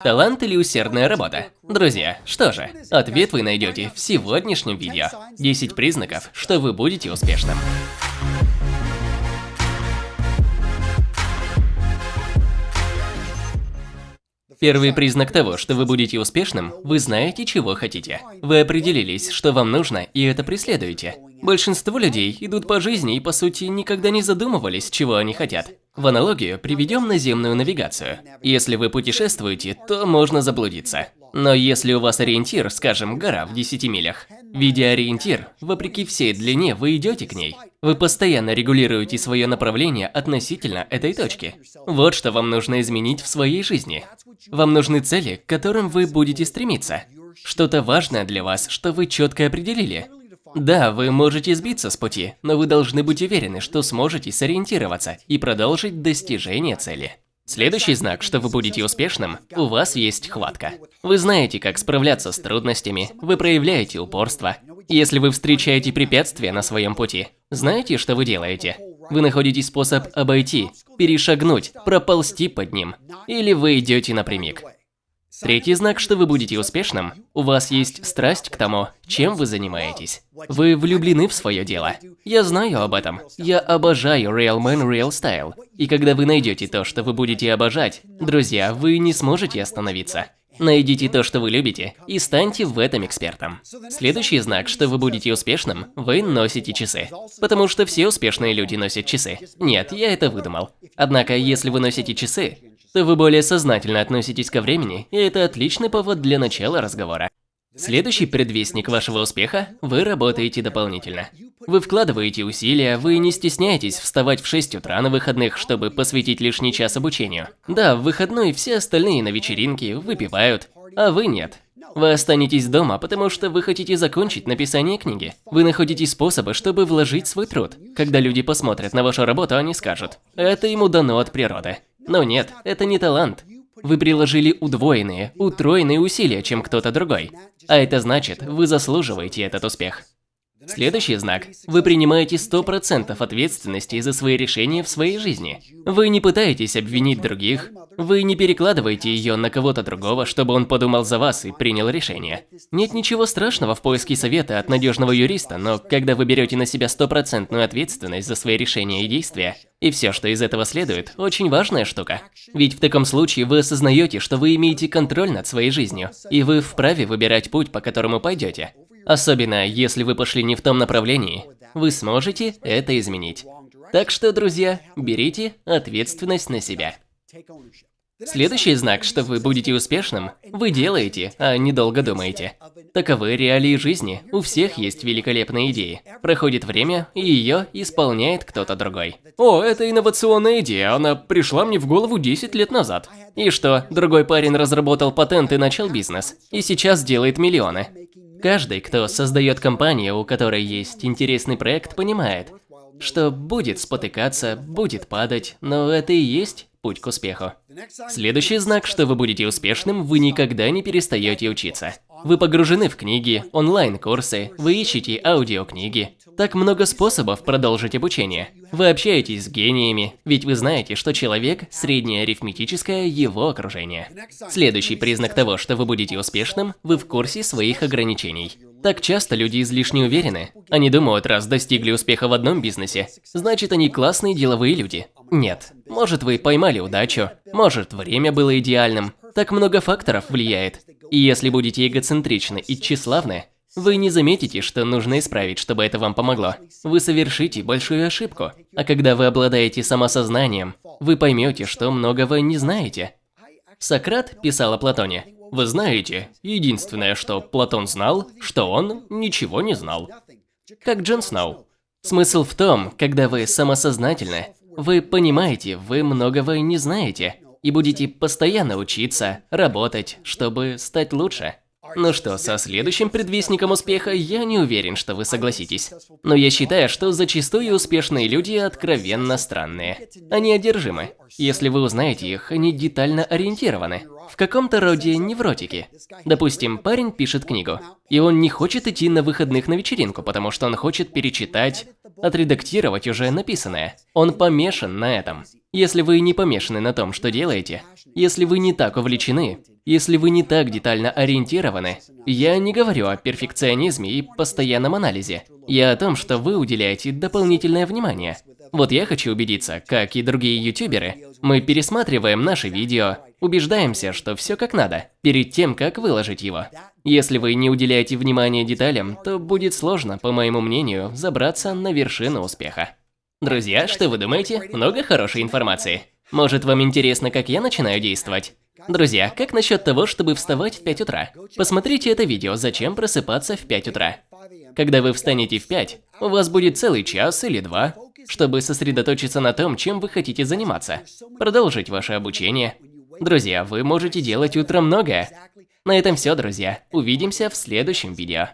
Талант или усердная работа? Друзья, что же, ответ вы найдете в сегодняшнем видео. 10 признаков, что вы будете успешным. Первый признак того, что вы будете успешным, вы знаете, чего хотите. Вы определились, что вам нужно, и это преследуете. Большинство людей идут по жизни и, по сути, никогда не задумывались, чего они хотят. В аналогию приведем наземную навигацию. Если вы путешествуете, то можно заблудиться. Но если у вас ориентир, скажем, гора в 10 милях, видя ориентир, вопреки всей длине вы идете к ней. Вы постоянно регулируете свое направление относительно этой точки. Вот что вам нужно изменить в своей жизни. Вам нужны цели, к которым вы будете стремиться. Что-то важное для вас, что вы четко определили. Да, вы можете сбиться с пути, но вы должны быть уверены, что сможете сориентироваться и продолжить достижение цели. Следующий знак, что вы будете успешным, у вас есть хватка. Вы знаете, как справляться с трудностями, вы проявляете упорство. Если вы встречаете препятствия на своем пути, знаете, что вы делаете? Вы находите способ обойти, перешагнуть, проползти под ним. Или вы идете напрямик. Третий знак, что вы будете успешным, у вас есть страсть к тому, чем вы занимаетесь. Вы влюблены в свое дело. Я знаю об этом. Я обожаю Real Man Real Style. И когда вы найдете то, что вы будете обожать, друзья, вы не сможете остановиться. Найдите то, что вы любите, и станьте в этом экспертом. Следующий знак, что вы будете успешным, вы носите часы. Потому что все успешные люди носят часы. Нет, я это выдумал. Однако, если вы носите часы, то вы более сознательно относитесь ко времени, и это отличный повод для начала разговора. Следующий предвестник вашего успеха – вы работаете дополнительно. Вы вкладываете усилия, вы не стесняетесь вставать в 6 утра на выходных, чтобы посвятить лишний час обучению. Да, в выходной все остальные на вечеринке выпивают, а вы нет. Вы останетесь дома, потому что вы хотите закончить написание книги. Вы находите способы, чтобы вложить свой труд. Когда люди посмотрят на вашу работу, они скажут, это ему дано от природы. Но нет, это не талант. Вы приложили удвоенные, утроенные усилия, чем кто-то другой. А это значит, вы заслуживаете этот успех. Следующий знак. Вы принимаете 100% ответственности за свои решения в своей жизни. Вы не пытаетесь обвинить других, вы не перекладываете ее на кого-то другого, чтобы он подумал за вас и принял решение. Нет ничего страшного в поиске совета от надежного юриста, но когда вы берете на себя стопроцентную ответственность за свои решения и действия, и все, что из этого следует, очень важная штука. Ведь в таком случае вы осознаете, что вы имеете контроль над своей жизнью, и вы вправе выбирать путь, по которому пойдете. Особенно, если вы пошли не в том направлении, вы сможете это изменить. Так что, друзья, берите ответственность на себя. Следующий знак, что вы будете успешным, вы делаете, а не долго думаете. Таковы реалии жизни. У всех есть великолепные идеи. Проходит время, и ее исполняет кто-то другой. О, это инновационная идея, она пришла мне в голову 10 лет назад. И что, другой парень разработал патент и начал бизнес, и сейчас делает миллионы. Каждый, кто создает компанию, у которой есть интересный проект, понимает, что будет спотыкаться, будет падать, но это и есть путь к успеху. Следующий знак, что вы будете успешным, вы никогда не перестаете учиться. Вы погружены в книги, онлайн-курсы, вы ищете аудиокниги. Так много способов продолжить обучение. Вы общаетесь с гениями, ведь вы знаете, что человек – среднее арифметическое его окружение. Следующий признак того, что вы будете успешным – вы в курсе своих ограничений. Так часто люди излишне уверены. Они думают, раз достигли успеха в одном бизнесе, значит они классные деловые люди. Нет. Может вы поймали удачу, может время было идеальным. Так много факторов влияет. И если будете эгоцентричны и тщеславны, вы не заметите, что нужно исправить, чтобы это вам помогло. Вы совершите большую ошибку. А когда вы обладаете самосознанием, вы поймете, что многого не знаете. Сократ писал о Платоне. Вы знаете, единственное, что Платон знал, что он ничего не знал. Как Джон Сноу. Смысл в том, когда вы самосознательны, вы понимаете, вы многого не знаете, и будете постоянно учиться, работать, чтобы стать лучше. Ну что, со следующим предвестником успеха я не уверен, что вы согласитесь. Но я считаю, что зачастую успешные люди откровенно странные. Они одержимы. Если вы узнаете их, они детально ориентированы. В каком-то роде невротики. Допустим, парень пишет книгу, и он не хочет идти на выходных на вечеринку, потому что он хочет перечитать, отредактировать уже написанное. Он помешан на этом. Если вы не помешаны на том, что делаете, если вы не так увлечены, если вы не так детально ориентированы, я не говорю о перфекционизме и постоянном анализе. Я о том, что вы уделяете дополнительное внимание. Вот я хочу убедиться, как и другие ютуберы, мы пересматриваем наши видео, убеждаемся, что все как надо, перед тем, как выложить его. Если вы не уделяете внимания деталям, то будет сложно, по моему мнению, забраться на вершину успеха. Друзья, что вы думаете? Много хорошей информации. Может, вам интересно, как я начинаю действовать? Друзья, как насчет того, чтобы вставать в 5 утра? Посмотрите это видео «Зачем просыпаться в 5 утра». Когда вы встанете в 5, у вас будет целый час или два, чтобы сосредоточиться на том, чем вы хотите заниматься, продолжить ваше обучение. Друзья, вы можете делать утром многое. На этом все, друзья. Увидимся в следующем видео.